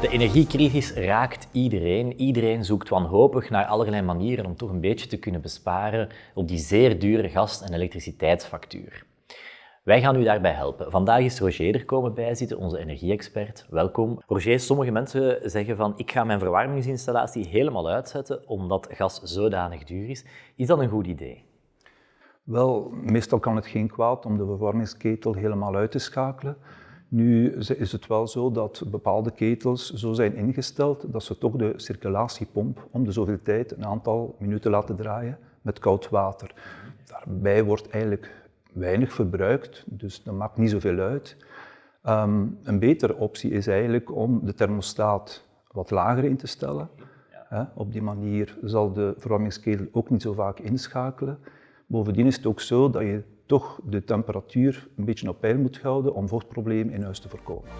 De energiecrisis raakt iedereen. Iedereen zoekt wanhopig naar allerlei manieren om toch een beetje te kunnen besparen op die zeer dure gas- en elektriciteitsfactuur. Wij gaan u daarbij helpen. Vandaag is Roger er komen bijzitten, onze energie-expert. Welkom. Roger, sommige mensen zeggen van ik ga mijn verwarmingsinstallatie helemaal uitzetten omdat gas zodanig duur is. Is dat een goed idee? Wel, meestal kan het geen kwaad om de verwarmingsketel helemaal uit te schakelen. Nu is het wel zo dat bepaalde ketels zo zijn ingesteld dat ze toch de circulatiepomp om de zoveel tijd een aantal minuten laten draaien met koud water. Daarbij wordt eigenlijk weinig verbruikt, dus dat maakt niet zoveel uit. Ehm, een betere optie is eigenlijk om de thermostaat wat lager in te stellen. op die manier zal de verwarmingsketel ook niet zo vaak inschakelen. Bovendien is het ook zo dat je toch de temperatuur een beetje op peil moet houden om vochtproblemen in huis te voorkomen.